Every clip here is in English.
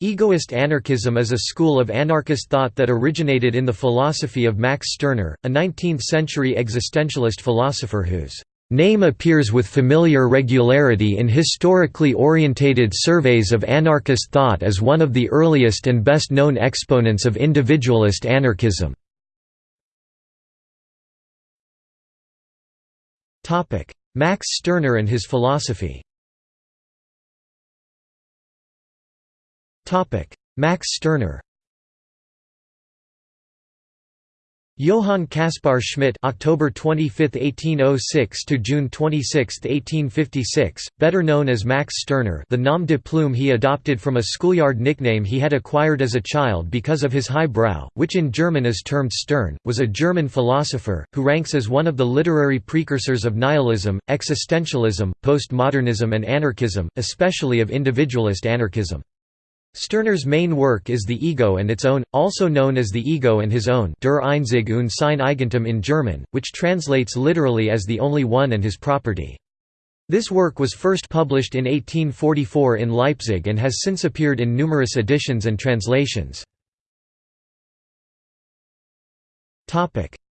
Egoist anarchism is a school of anarchist thought that originated in the philosophy of Max Stirner, a 19th-century existentialist philosopher whose name appears with familiar regularity in historically orientated surveys of anarchist thought as one of the earliest and best known exponents of individualist anarchism. Max Stirner and his philosophy Max Stirner Johann Caspar Schmidt October 25, 1806 to June 26, 1856, better known as Max Stirner the nom de plume he adopted from a schoolyard nickname he had acquired as a child because of his high brow, which in German is termed Stern, was a German philosopher, who ranks as one of the literary precursors of nihilism, existentialism, postmodernism and anarchism, especially of individualist anarchism. Stirner's main work is The Ego and its own, also known as The Ego and his own Der Einzige und sein Eigentum in German, which translates literally as The Only One and His Property. This work was first published in 1844 in Leipzig and has since appeared in numerous editions and translations.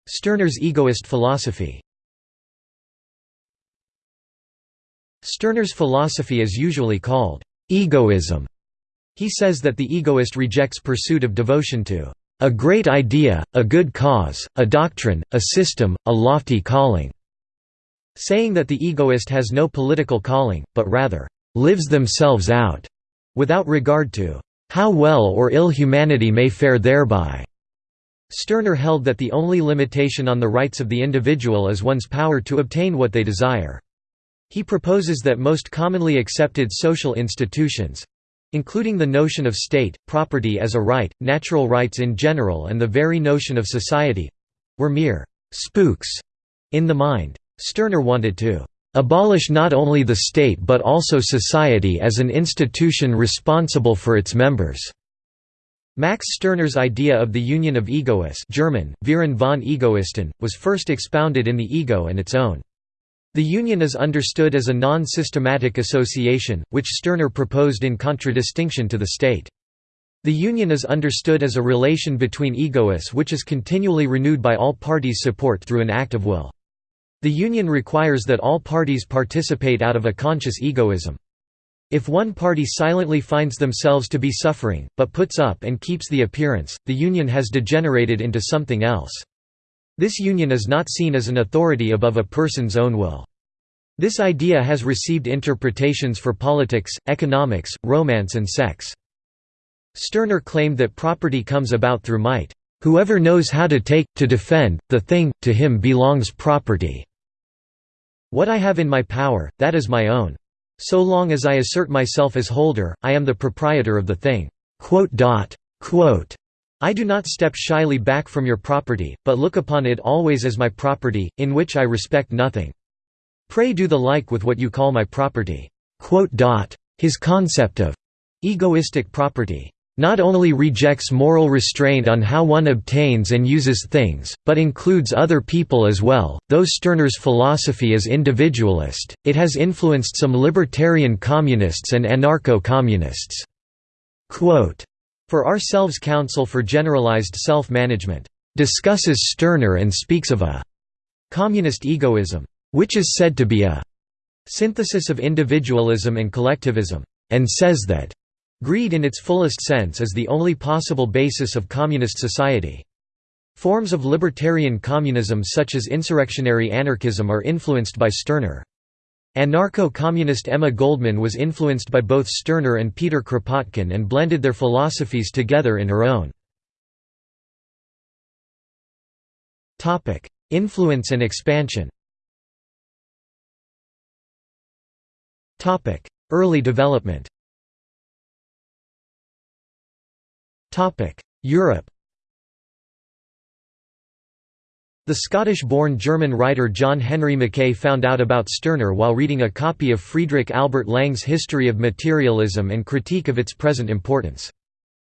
Stirner's egoist philosophy Stirner's philosophy is usually called egoism he says that the egoist rejects pursuit of devotion to a great idea, a good cause, a doctrine, a system, a lofty calling", saying that the egoist has no political calling, but rather, "...lives themselves out", without regard to "...how well or ill humanity may fare thereby." Stirner held that the only limitation on the rights of the individual is one's power to obtain what they desire. He proposes that most commonly accepted social institutions, including the notion of state, property as a right, natural rights in general and the very notion of society—were mere «spooks» in the mind. Stirner wanted to «abolish not only the state but also society as an institution responsible for its members». Max Stirner's idea of the union of egoists German, Verein von Egoisten, was first expounded in The Ego and its own. The union is understood as a non-systematic association, which Stirner proposed in contradistinction to the state. The union is understood as a relation between egoists which is continually renewed by all parties' support through an act of will. The union requires that all parties participate out of a conscious egoism. If one party silently finds themselves to be suffering, but puts up and keeps the appearance, the union has degenerated into something else. This union is not seen as an authority above a person's own will. This idea has received interpretations for politics, economics, romance and sex. Stirner claimed that property comes about through might. Whoever knows how to take, to defend, the thing, to him belongs property. What I have in my power, that is my own. So long as I assert myself as holder, I am the proprietor of the thing. I do not step shyly back from your property, but look upon it always as my property, in which I respect nothing. Pray do the like with what you call my property." His concept of egoistic property not only rejects moral restraint on how one obtains and uses things, but includes other people as well. Though Stirner's philosophy is individualist, it has influenced some libertarian communists and anarcho communists. For Ourselves Council for Generalized Self-Management, discusses Stirner and speaks of a communist egoism, which is said to be a synthesis of individualism and collectivism, and says that greed in its fullest sense is the only possible basis of communist society. Forms of libertarian communism such as insurrectionary anarchism are influenced by Stirner. Anarcho-communist Emma Goldman was influenced by both Stirner and Peter Kropotkin and blended their philosophies together in her own. Influence and expansion. Early development. Europe The Scottish-born German writer John Henry Mackay found out about Stirner while reading a copy of Friedrich Albert Lange's History of Materialism and Critique of its Present Importance.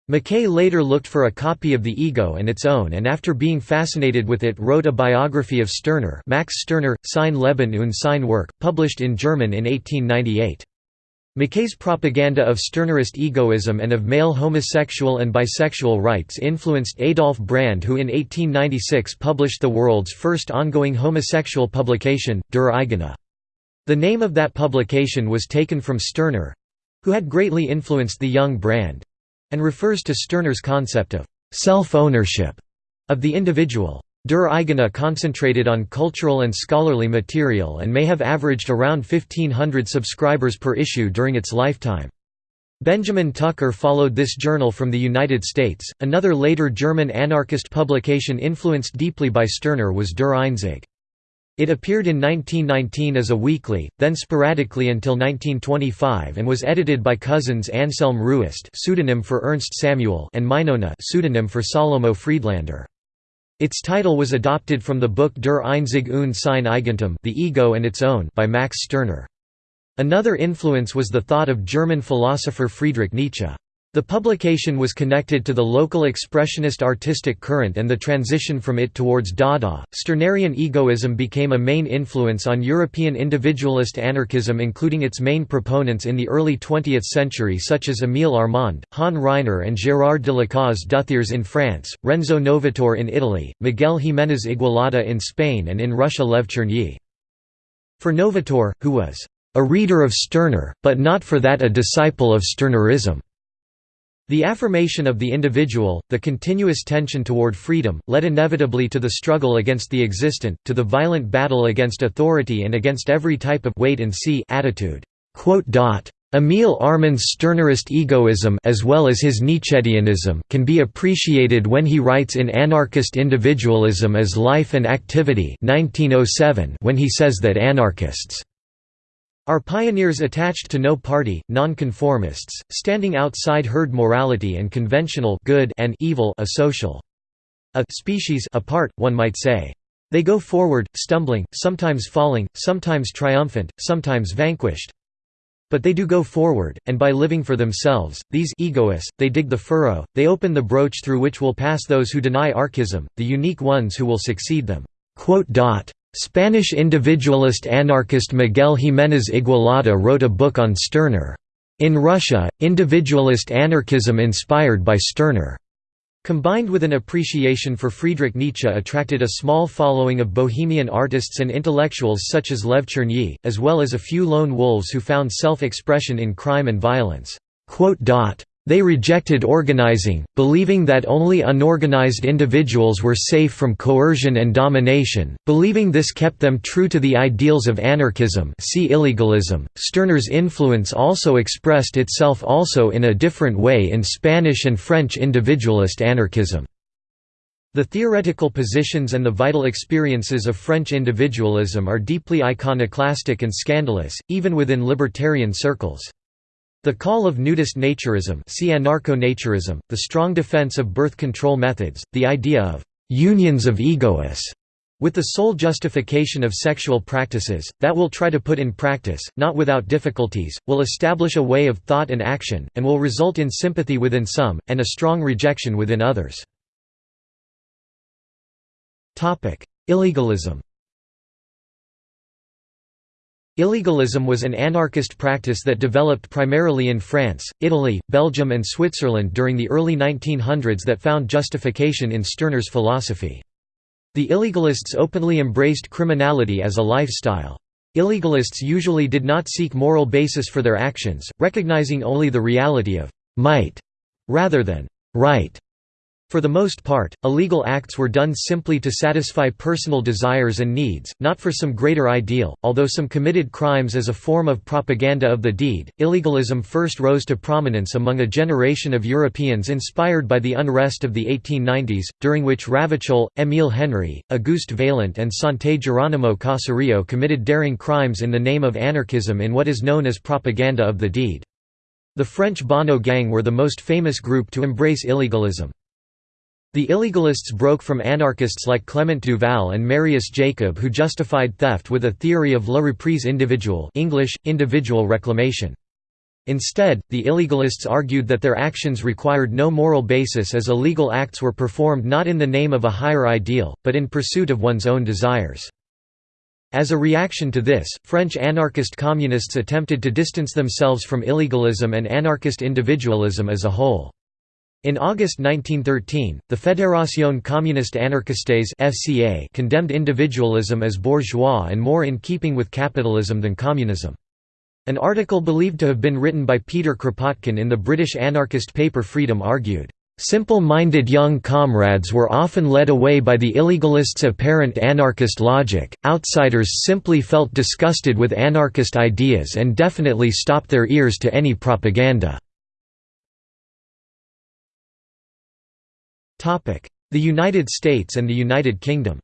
Mackay later looked for a copy of The Ego and its own and after being fascinated with it wrote a biography of Stirner Max Stirner, Sein Leben und sein Werk, published in German in 1898. Mackay's propaganda of Stirnerist egoism and of male homosexual and bisexual rights influenced Adolf Brand who in 1896 published the world's first ongoing homosexual publication, Der Eigene. The name of that publication was taken from Stirner—who had greatly influenced the young Brand—and refers to Stirner's concept of «self-ownership» of the individual. Der Eigene concentrated on cultural and scholarly material and may have averaged around 1500 subscribers per issue during its lifetime. Benjamin Tucker followed this journal from the United States. Another later German anarchist publication influenced deeply by Stirner was Der Einzige. It appeared in 1919 as a weekly, then sporadically until 1925 and was edited by cousins Anselm Ruest pseudonym for Ernst Samuel and Mynona pseudonym for Salomo Friedlander. Its title was adopted from the book Der Einzige und sein Eigentum The Ego and Its Own by Max Stirner. Another influence was the thought of German philosopher Friedrich Nietzsche. The publication was connected to the local expressionist artistic current and the transition from it towards Dada. Stirnerian egoism became a main influence on European individualist anarchism, including its main proponents in the early 20th century, such as Émile Armand, Han Ryner, and Gérard de Lacaze d'Uthiers in France, Renzo Novatore in Italy, Miguel Jiménez Igualada in Spain, and in Russia Lev Chernyi. For Novatore, who was a reader of Stirner, but not for that a disciple of Stirnerism. The affirmation of the individual, the continuous tension toward freedom, led inevitably to the struggle against the existent, to the violent battle against authority and against every type of wait-and-see attitude. Émile Armand's Stirnerist egoism as well as his Nietzscheanism can be appreciated when he writes in Anarchist Individualism as Life and Activity 1907 when he says that anarchists are pioneers attached to no party, nonconformists, standing outside herd morality and conventional good and evil a social a species apart, one might say. They go forward, stumbling, sometimes falling, sometimes triumphant, sometimes vanquished. But they do go forward, and by living for themselves, these egoists, they dig the furrow, they open the broach through which will pass those who deny archism, the unique ones who will succeed them. Spanish individualist anarchist Miguel Jiménez Igualada wrote a book on Stirner. In Russia, individualist anarchism inspired by Stirner. Combined with an appreciation for Friedrich Nietzsche attracted a small following of bohemian artists and intellectuals such as Lev Chernyi, as well as a few lone wolves who found self-expression in crime and violence. They rejected organizing, believing that only unorganized individuals were safe from coercion and domination, believing this kept them true to the ideals of anarchism see illegalism. .Stirner's influence also expressed itself also in a different way in Spanish and French individualist anarchism. The theoretical positions and the vital experiences of French individualism are deeply iconoclastic and scandalous, even within libertarian circles. The call of nudist naturism see anarcho-naturism, the strong defense of birth control methods, the idea of «unions of egoists» with the sole justification of sexual practices, that will try to put in practice, not without difficulties, will establish a way of thought and action, and will result in sympathy within some, and a strong rejection within others. Illegalism Illegalism was an anarchist practice that developed primarily in France, Italy, Belgium and Switzerland during the early 1900s that found justification in Stirner's philosophy. The illegalists openly embraced criminality as a lifestyle. Illegalists usually did not seek moral basis for their actions, recognizing only the reality of «might» rather than «right». For the most part, illegal acts were done simply to satisfy personal desires and needs, not for some greater ideal. Although some committed crimes as a form of propaganda of the deed, illegalism first rose to prominence among a generation of Europeans inspired by the unrest of the 1890s, during which Ravachol, Émile Henry, Auguste Vaillant, and Santé Geronimo Caserio committed daring crimes in the name of anarchism in what is known as propaganda of the deed. The French Bonnot Gang were the most famous group to embrace illegalism. The illegalists broke from anarchists like Clement Duval and Marius Jacob who justified theft with a theory of la reprise individuelle English, individual reclamation. Instead, the illegalists argued that their actions required no moral basis as illegal acts were performed not in the name of a higher ideal, but in pursuit of one's own desires. As a reaction to this, French anarchist communists attempted to distance themselves from illegalism and anarchist individualism as a whole. In August 1913, the Fédération Communiste Anarchistes (FCA) condemned individualism as bourgeois and more in keeping with capitalism than communism. An article believed to have been written by Peter Kropotkin in the British anarchist paper Freedom argued, Simple-minded young comrades were often led away by the illegalists' apparent anarchist logic, outsiders simply felt disgusted with anarchist ideas and definitely stopped their ears to any propaganda. The United States and the United Kingdom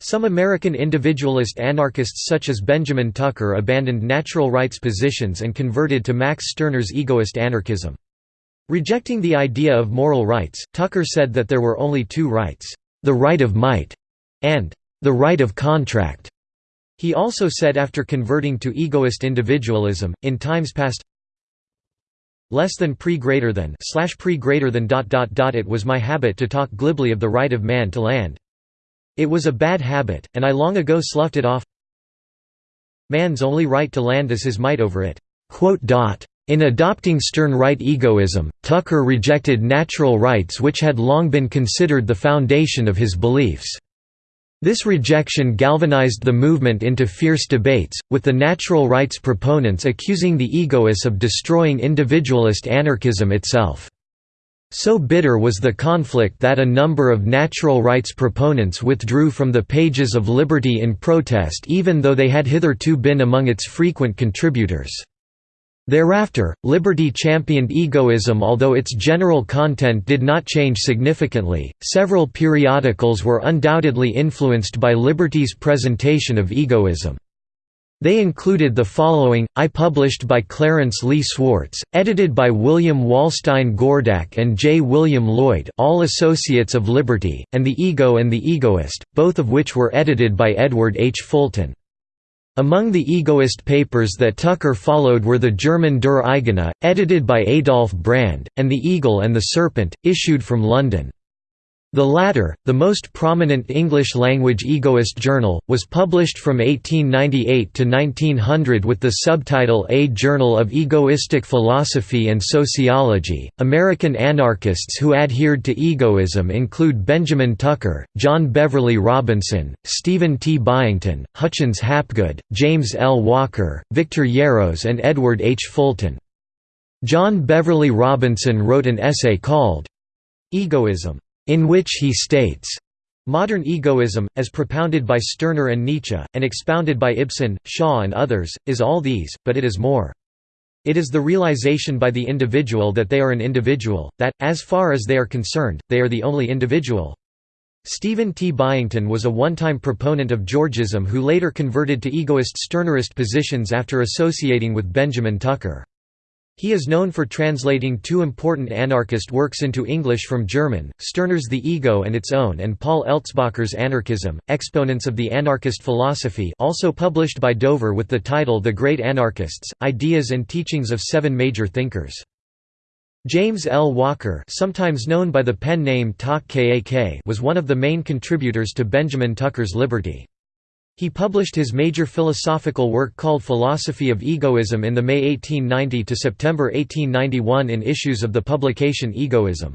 Some American individualist anarchists such as Benjamin Tucker abandoned natural rights positions and converted to Max Stirner's egoist anarchism. Rejecting the idea of moral rights, Tucker said that there were only two rights, the right of might and the right of contract. He also said after converting to egoist individualism, in times past, less than pre greater than slash pre greater than dot dot dot it was my habit to talk glibly of the right of man to land. It was a bad habit, and I long ago sloughed it off. Man's only right to land is his might over it. Quote dot. In adopting Stirnerite egoism, Tucker rejected natural rights which had long been considered the foundation of his beliefs. This rejection galvanized the movement into fierce debates, with the natural rights proponents accusing the egoists of destroying individualist anarchism itself. So bitter was the conflict that a number of natural rights proponents withdrew from the pages of Liberty in protest even though they had hitherto been among its frequent contributors. Thereafter, Liberty championed egoism although its general content did not change significantly. Several periodicals were undoubtedly influenced by Liberty's presentation of egoism. They included the following, I published by Clarence Lee Swartz, edited by William Wallstein Gordak and J. William Lloyd all associates of Liberty, and The Ego and the Egoist, both of which were edited by Edward H. Fulton. Among the egoist papers that Tucker followed were the German Der Eigene, edited by Adolf Brand, and The Eagle and the Serpent, issued from London. The latter, the most prominent English-language egoist journal, was published from 1898 to 1900 with the subtitle A Journal of Egoistic Philosophy and Sociology. American anarchists who adhered to egoism include Benjamin Tucker, John Beverly Robinson, Stephen T. Byington, Hutchins Hapgood, James L. Walker, Victor Yarros, and Edward H. Fulton. John Beverly Robinson wrote an essay called Egoism in which he states, Modern egoism, as propounded by Stirner and Nietzsche, and expounded by Ibsen, Shaw and others, is all these, but it is more. It is the realization by the individual that they are an individual, that, as far as they are concerned, they are the only individual. Stephen T. Byington was a one-time proponent of Georgism who later converted to egoist Stirnerist positions after associating with Benjamin Tucker. He is known for translating two important anarchist works into English from German, Stirner's The Ego and Its Own and Paul Eltzbacher's Anarchism, Exponents of the Anarchist Philosophy also published by Dover with the title The Great Anarchists, Ideas and Teachings of Seven Major Thinkers. James L. Walker sometimes known by the pen name Kak was one of the main contributors to Benjamin Tucker's Liberty. He published his major philosophical work called Philosophy of Egoism in the May 1890 to September 1891 in issues of the publication Egoism.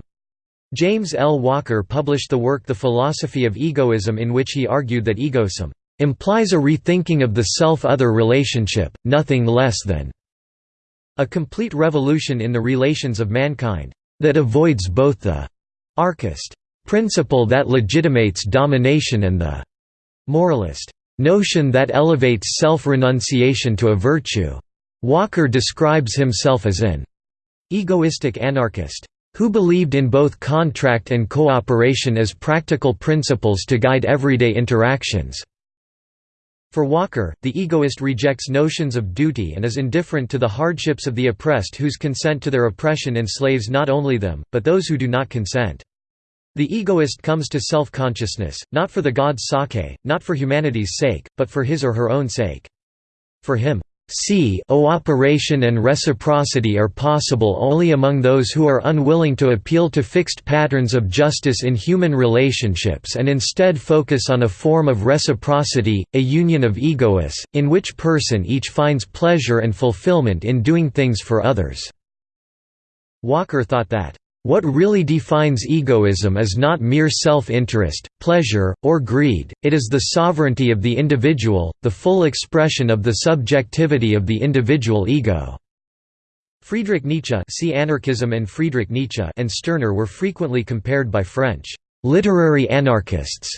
James L. Walker published the work The Philosophy of Egoism in which he argued that egoism implies a rethinking of the self-other relationship, nothing less than a complete revolution in the relations of mankind, that avoids both the archist principle that legitimates domination and the moralist notion that elevates self-renunciation to a virtue. Walker describes himself as an egoistic anarchist who believed in both contract and cooperation as practical principles to guide everyday interactions. For Walker, the egoist rejects notions of duty and is indifferent to the hardships of the oppressed whose consent to their oppression enslaves not only them, but those who do not consent. The egoist comes to self-consciousness, not for the god's sake, not for humanity's sake, but for his or her own sake. For him, c cooperation and reciprocity are possible only among those who are unwilling to appeal to fixed patterns of justice in human relationships and instead focus on a form of reciprocity, a union of egoists, in which person each finds pleasure and fulfillment in doing things for others." Walker thought that what really defines egoism is not mere self-interest, pleasure, or greed, it is the sovereignty of the individual, the full expression of the subjectivity of the individual ego. Friedrich Nietzsche see Anarchism and Friedrich Nietzsche and Stirner were frequently compared by French literary anarchists,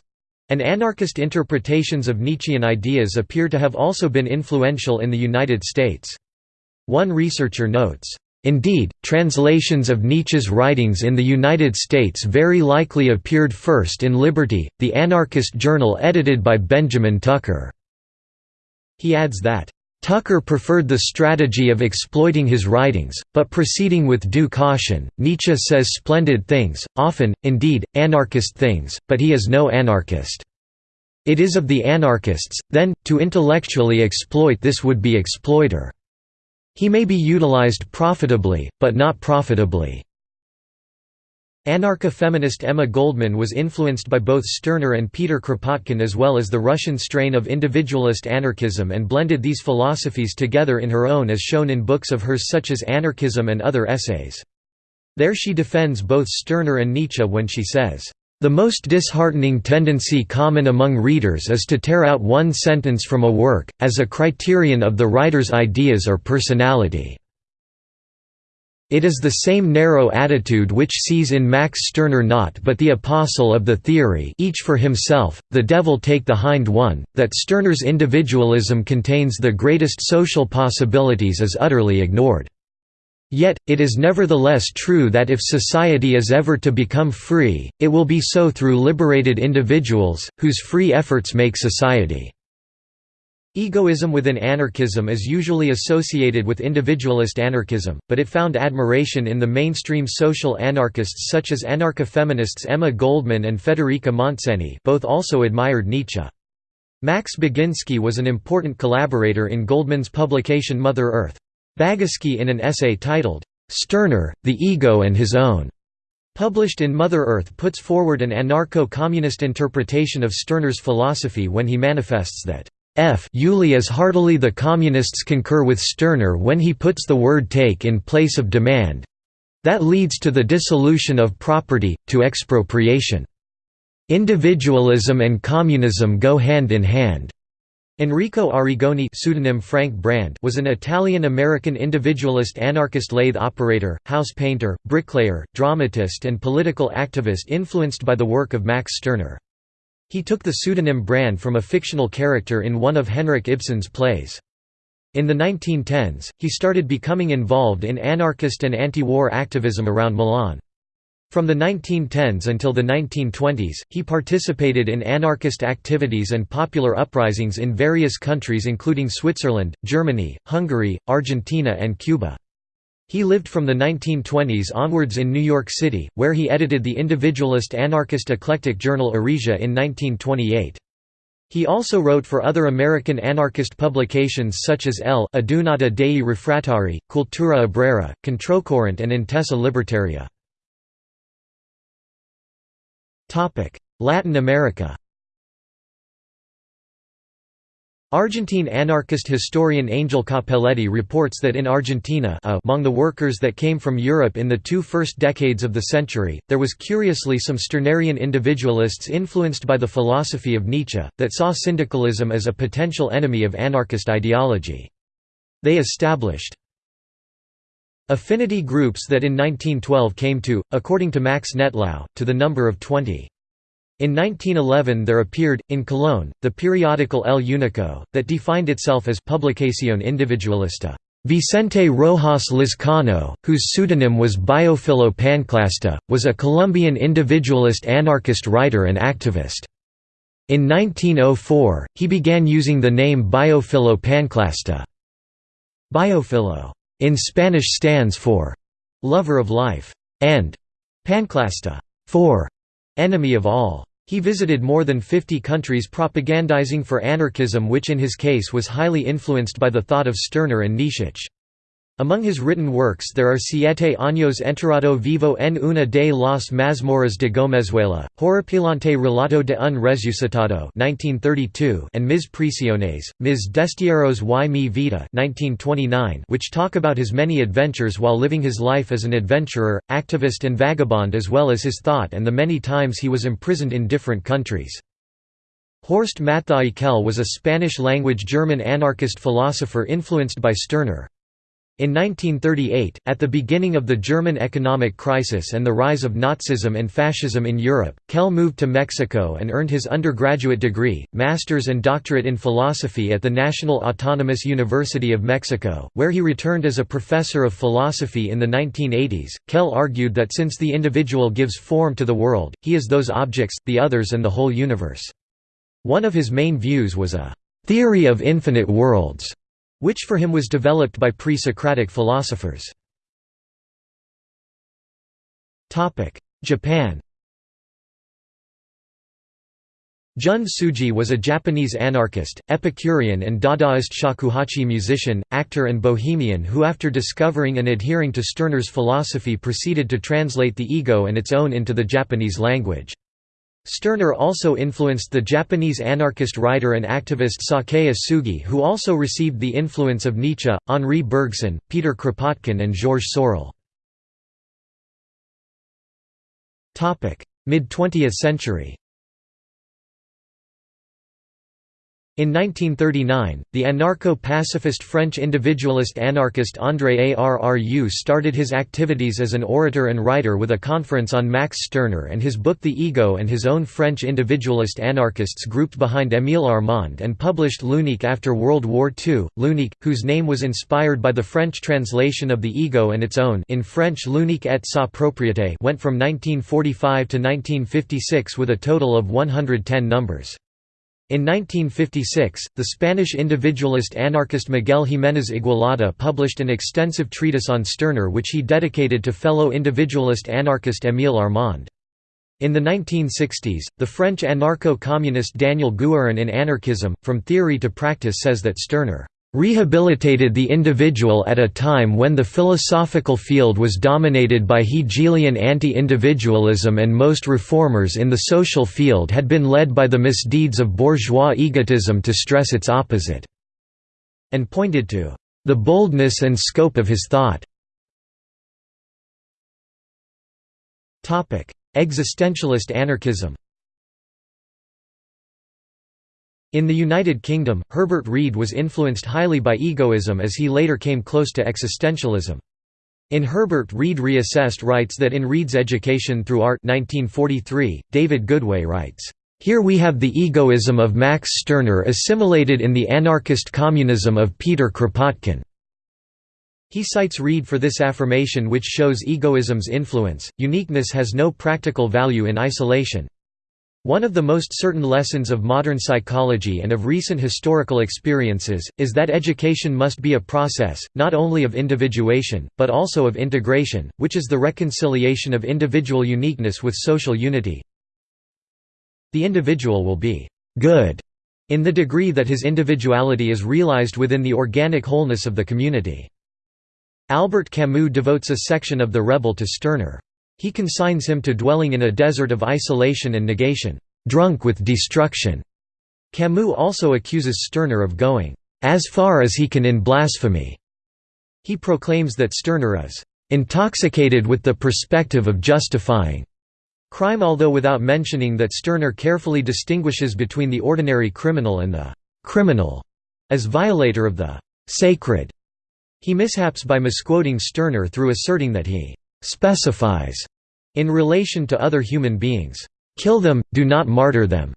and anarchist interpretations of Nietzschean ideas appear to have also been influential in the United States. One researcher notes, Indeed, translations of Nietzsche's writings in the United States very likely appeared first in Liberty, the anarchist journal edited by Benjamin Tucker. He adds that, Tucker preferred the strategy of exploiting his writings, but proceeding with due caution. Nietzsche says splendid things, often, indeed, anarchist things, but he is no anarchist. It is of the anarchists, then, to intellectually exploit this would-be exploiter. He may be utilized profitably, but not profitably. Anarcha-feminist Emma Goldman was influenced by both Stirner and Peter Kropotkin as well as the Russian strain of individualist anarchism and blended these philosophies together in her own as shown in books of hers such as Anarchism and other essays. There she defends both Stirner and Nietzsche when she says, the most disheartening tendency common among readers is to tear out one sentence from a work, as a criterion of the writer's ideas or personality. It is the same narrow attitude which sees in Max Stirner not but the apostle of the theory each for himself, the devil take the hind one, that Stirner's individualism contains the greatest social possibilities is utterly ignored. Yet, it is nevertheless true that if society is ever to become free, it will be so through liberated individuals, whose free efforts make society. Egoism within anarchism is usually associated with individualist anarchism, but it found admiration in the mainstream social anarchists such as anarcha-feminists Emma Goldman and Federica Montseny both also admired Nietzsche. Max Baginski was an important collaborator in Goldman's publication Mother Earth. Baginski in an essay titled, "'Stirner, the Ego and His Own' published in Mother Earth puts forward an anarcho-communist interpretation of Stirner's philosophy when he manifests that F Uli as heartily the communists concur with Stirner when he puts the word take in place of demand that leads to the dissolution of property, to expropriation. Individualism and communism go hand in hand. Enrico Arrigoni pseudonym Frank Brand was an Italian-American individualist anarchist lathe operator, house painter, bricklayer, dramatist and political activist influenced by the work of Max Stirner. He took the pseudonym Brand from a fictional character in one of Henrik Ibsen's plays. In the 1910s, he started becoming involved in anarchist and anti-war activism around Milan. From the 1910s until the 1920s, he participated in anarchist activities and popular uprisings in various countries including Switzerland, Germany, Hungary, Argentina and Cuba. He lived from the 1920s onwards in New York City, where he edited the individualist anarchist eclectic journal Eresia in 1928. He also wrote for other American anarchist publications such as El Adunata dei Refrattari, Cultura Obrera, Controcorrente and Intesa Libertaria. Latin America Argentine anarchist historian Angel Cappelletti reports that in Argentina among the workers that came from Europe in the two first decades of the century, there was curiously some Stirnerian individualists influenced by the philosophy of Nietzsche, that saw syndicalism as a potential enemy of anarchist ideology. They established Affinity groups that in 1912 came to, according to Max Nettlau, to the number of 20. In 1911 there appeared, in Colón, the periodical El Unico, that defined itself as Publicación Individualista. Vicente Rojas Lizcano, whose pseudonym was Biofilo Panclasta, was a Colombian individualist anarchist writer and activist. In 1904, he began using the name Biofilo Panclasta. Biofilo in Spanish stands for lover of life, and panclasta for enemy of all. He visited more than 50 countries propagandizing for anarchism which in his case was highly influenced by the thought of Stirner and Nietzsche. Among his written works there are Siete años enterrado vivo en una de las mazmorras de Gomezuela, Horripilante relato de un resucitado 1932 and Mis prisiones, Mis destierros y mi vida 1929 which talk about his many adventures while living his life as an adventurer, activist and vagabond as well as his thought and the many times he was imprisoned in different countries. Horst Matthaei was a Spanish-language German anarchist philosopher influenced by Stirner. In 1938, at the beginning of the German economic crisis and the rise of Nazism and fascism in Europe, Kell moved to Mexico and earned his undergraduate degree, master's and doctorate in philosophy at the National Autonomous University of Mexico, where he returned as a professor of philosophy in the 1980s. Kell argued that since the individual gives form to the world, he is those objects, the others and the whole universe. One of his main views was a theory of infinite worlds which for him was developed by pre-Socratic philosophers. Japan Jun Tsuji was a Japanese anarchist, Epicurean and Dadaist shakuhachi musician, actor and bohemian who after discovering and adhering to Stirner's philosophy proceeded to translate the ego and its own into the Japanese language. Stirner also influenced the Japanese anarchist writer and activist Sakae Osugi who also received the influence of Nietzsche, Henri Bergson, Peter Kropotkin and Georges Sorel. Mid-20th century In 1939, the anarcho-pacifist French individualist anarchist André Arru started his activities as an orator and writer with a conference on Max Stirner and his book The Ego and his own French individualist anarchists grouped behind Émile Armand and published L'Unique after World War II. L'Unique, whose name was inspired by the French translation of The Ego and its own in French L'Unique et sa propriété went from 1945 to 1956 with a total of 110 numbers. In 1956, the Spanish individualist anarchist Miguel Jiménez Igualada published an extensive treatise on Stirner which he dedicated to fellow individualist anarchist Émile Armand. In the 1960s, the French anarcho-communist Daniel Guérin in Anarchism, From Theory to Practice says that Stirner rehabilitated the individual at a time when the philosophical field was dominated by Hegelian anti-individualism and most reformers in the social field had been led by the misdeeds of bourgeois egotism to stress its opposite", and pointed to "...the boldness and scope of his thought." Existentialist anarchism In the United Kingdom, Herbert Read was influenced highly by egoism as he later came close to existentialism. In Herbert Read Reassessed writes that in Read's Education Through Art 1943, David Goodway writes, "...here we have the egoism of Max Stirner assimilated in the anarchist communism of Peter Kropotkin." He cites Read for this affirmation which shows egoism's influence, uniqueness has no practical value in isolation. One of the most certain lessons of modern psychology and of recent historical experiences, is that education must be a process, not only of individuation, but also of integration, which is the reconciliation of individual uniqueness with social unity. The individual will be «good» in the degree that his individuality is realized within the organic wholeness of the community. Albert Camus devotes a section of The Rebel to Stirner. He consigns him to dwelling in a desert of isolation and negation, drunk with destruction. Camus also accuses Stirner of going as far as he can in blasphemy. He proclaims that Stirner is intoxicated with the perspective of justifying crime although without mentioning that Stirner carefully distinguishes between the ordinary criminal and the criminal as violator of the sacred. He mishaps by misquoting Stirner through asserting that he specifies in relation to other human beings, "Kill them, do not martyr them,"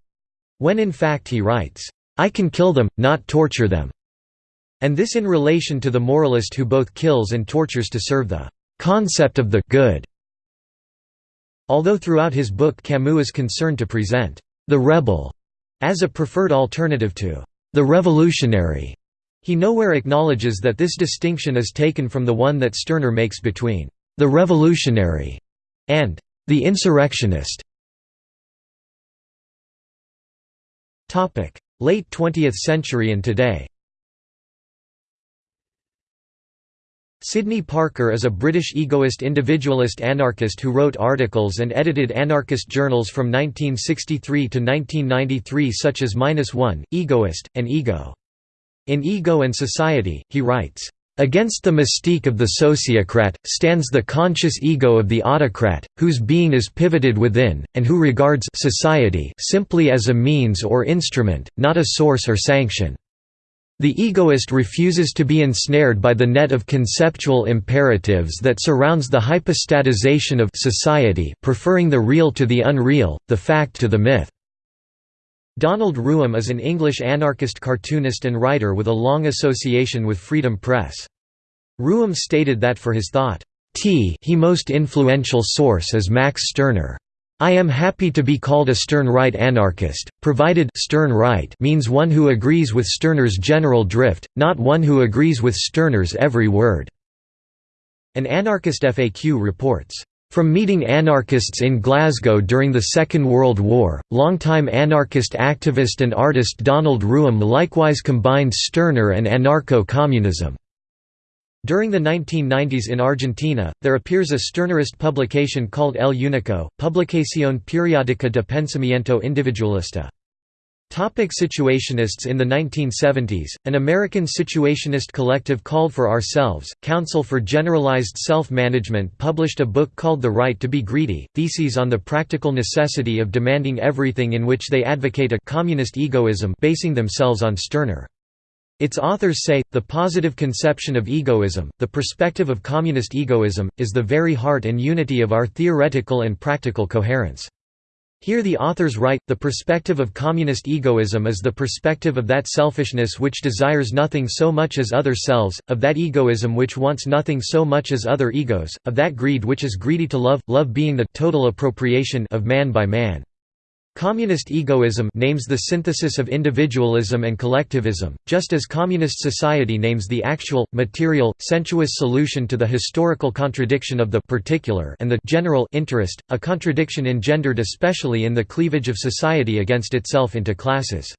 when in fact he writes, "I can kill them, not torture them." And this in relation to the moralist who both kills and tortures to serve the concept of the good. Although throughout his book Camus is concerned to present the rebel as a preferred alternative to the revolutionary, he nowhere acknowledges that this distinction is taken from the one that Stirner makes between the revolutionary, and the insurrectionist. Late 20th century and today Sidney Parker is a British egoist individualist anarchist who wrote articles and edited anarchist journals from 1963 to 1993 such as Minus One, Egoist, and Ego. In Ego and Society, he writes, Against the mystique of the sociocrat, stands the conscious ego of the autocrat, whose being is pivoted within, and who regards society simply as a means or instrument, not a source or sanction. The egoist refuses to be ensnared by the net of conceptual imperatives that surrounds the hypostatization of society preferring the real to the unreal, the fact to the myth. Donald Rooum is an English anarchist cartoonist and writer with a long association with Freedom Press. Ruham stated that for his thought, T he most influential source is Max Stirner. I am happy to be called a Stirnerite anarchist, provided Stirnerite means one who agrees with Stirner's general drift, not one who agrees with Stirner's every word." An anarchist FAQ reports, from meeting anarchists in Glasgow during the Second World War, longtime anarchist activist and artist Donald Rooum likewise combined Stirner and anarcho-communism. During the 1990s in Argentina, there appears a Stirnerist publication called El Unico, Publicación Periódica de Pensamiento Individualista. Topic situationists In the 1970s, an American situationist collective called For Ourselves, Council for Generalized Self-Management published a book called The Right to be Greedy, Theses on the Practical Necessity of Demanding Everything in which they advocate a «communist egoism» basing themselves on Stirner. Its authors say, the positive conception of egoism, the perspective of communist egoism, is the very heart and unity of our theoretical and practical coherence. Here the authors write, the perspective of communist egoism is the perspective of that selfishness which desires nothing so much as other selves, of that egoism which wants nothing so much as other egos, of that greed which is greedy to love, love being the total appropriation of man by man. Communist egoism names the synthesis of individualism and collectivism, just as communist society names the actual, material, sensuous solution to the historical contradiction of the particular and the general interest, a contradiction engendered especially in the cleavage of society against itself into classes.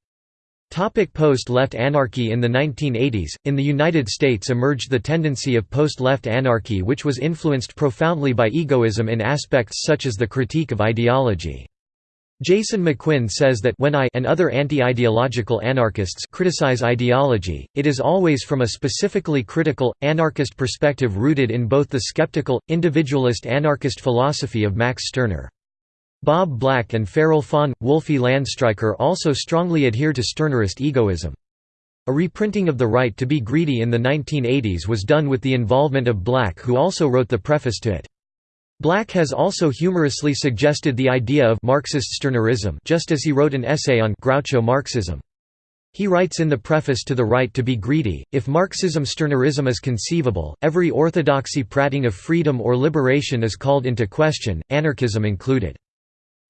Post-left anarchy In the 1980s, in the United States emerged the tendency of post-left anarchy which was influenced profoundly by egoism in aspects such as the critique of ideology. Jason McQuinn says that when I and other anti-ideological anarchists criticize ideology, it is always from a specifically critical, anarchist perspective rooted in both the skeptical, individualist anarchist philosophy of Max Stirner. Bob Black and Feral Faun, Wolfi Landstreicher also strongly adhere to Stirnerist egoism. A reprinting of The Right to be Greedy in the 1980s was done with the involvement of Black who also wrote the preface to it. Black has also humorously suggested the idea of Marxist Stirnerism just as he wrote an essay on Groucho Marxism. He writes in the preface to The Right to be Greedy, if Marxism-Stirnerism is conceivable, every orthodoxy prating of freedom or liberation is called into question, anarchism included.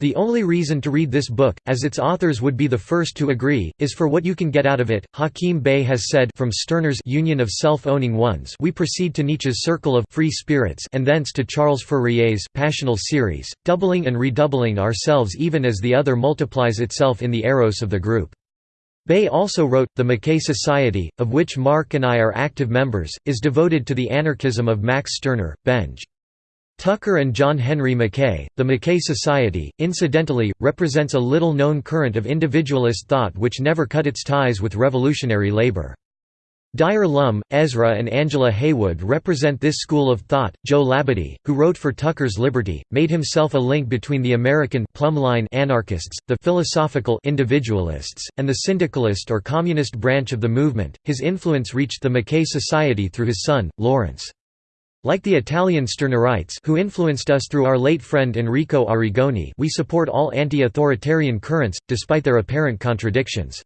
The only reason to read this book, as its authors would be the first to agree, is for what you can get out of it. Hakim Bey has said from Stirner's Union of Self-Owning Ones we proceed to Nietzsche's Circle of Free Spirits and thence to Charles Fourier's Passional Series, doubling and redoubling ourselves even as the other multiplies itself in the eros of the group. Bey also wrote, The Mackay Society, of which Mark and I are active members, is devoted to the anarchism of Max Stirner, Benj. Tucker and John Henry Mackay, the Mackay Society, incidentally, represents a little-known current of individualist thought which never cut its ties with revolutionary labor. Dyer Lum, Ezra and Angela Heywood represent this school of thought. Joe Labadie, who wrote for Tucker's Liberty, made himself a link between the American plumb-line anarchists, the philosophical individualists, and the syndicalist or communist branch of the movement. His influence reached the Mackay Society through his son, Lawrence. Like the Italian Stirnerites who influenced us through our late friend Enrico Arrigoni we support all anti-authoritarian currents, despite their apparent contradictions.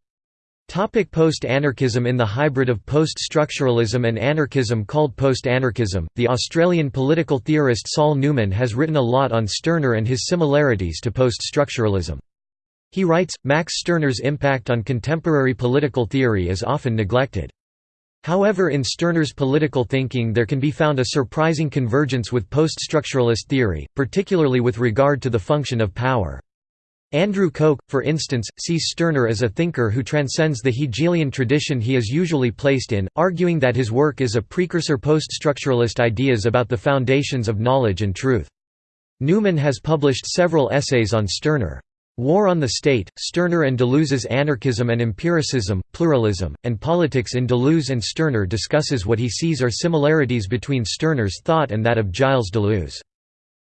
Post-anarchism In the hybrid of post-structuralism and anarchism called post-anarchism, the Australian political theorist Saul Newman has written a lot on Stirner and his similarities to post-structuralism. He writes, Max Stirner's impact on contemporary political theory is often neglected. However in Stirner's political thinking there can be found a surprising convergence with post-structuralist theory, particularly with regard to the function of power. Andrew Koch, for instance, sees Stirner as a thinker who transcends the Hegelian tradition he is usually placed in, arguing that his work is a precursor post-structuralist ideas about the foundations of knowledge and truth. Newman has published several essays on Stirner. War on the State, Stirner and Deleuze's Anarchism and Empiricism, Pluralism, and Politics in Deleuze and Stirner discusses what he sees are similarities between Stirner's thought and that of Gilles Deleuze.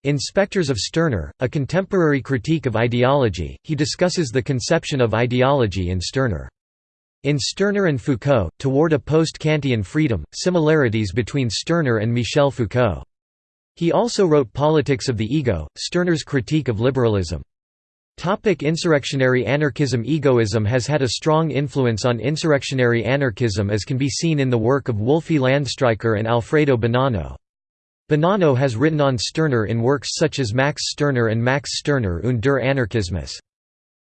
In Spectres of Stirner, a contemporary critique of ideology, he discusses the conception of ideology in Stirner. In Stirner and Foucault, Toward a Post-Kantian Freedom, similarities between Stirner and Michel Foucault. He also wrote Politics of the Ego, Stirner's critique of liberalism. Topic insurrectionary anarchism Egoism has had a strong influence on insurrectionary anarchism as can be seen in the work of Wolfi Landstreicher and Alfredo Bonanno. Bonanno has written on Stirner in works such as Max Stirner and Max Stirner und der Anarchismus.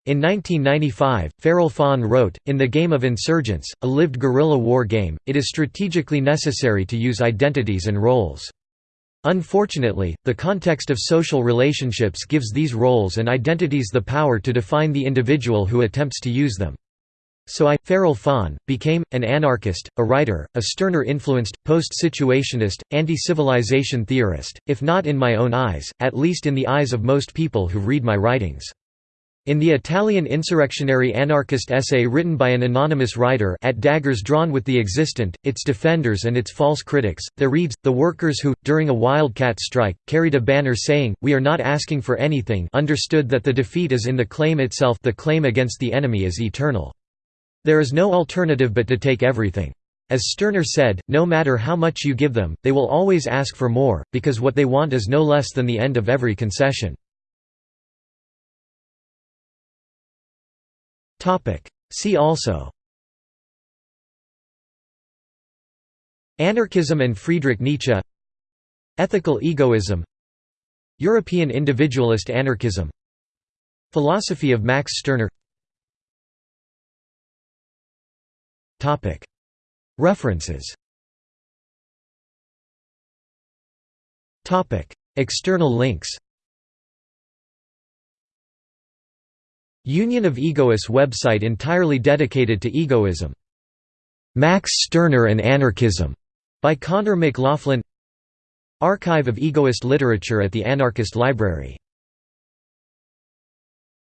In 1995, Feral Faun wrote, In the Game of Insurgents, a lived guerrilla war game, it is strategically necessary to use identities and roles. Unfortunately, the context of social relationships gives these roles and identities the power to define the individual who attempts to use them. So I, Feral Faun, became, an anarchist, a writer, a Stirner-influenced, post-situationist, anti-civilization theorist, if not in my own eyes, at least in the eyes of most people who read my writings. In the Italian insurrectionary anarchist essay written by an anonymous writer at daggers drawn with the existent, its defenders and its false critics, there reads, the workers who, during a wildcat strike, carried a banner saying, we are not asking for anything understood that the defeat is in the claim itself the claim against the enemy is eternal. There is no alternative but to take everything. As Stirner said, no matter how much you give them, they will always ask for more, because what they want is no less than the end of every concession. See also. Anarchism and Friedrich Nietzsche. Ethical egoism. European individualist anarchism. Philosophy of Max Stirner. References. External links Union of Egoists website entirely dedicated to egoism. Max Stirner and Anarchism by Connor McLaughlin Archive of Egoist Literature at the Anarchist Library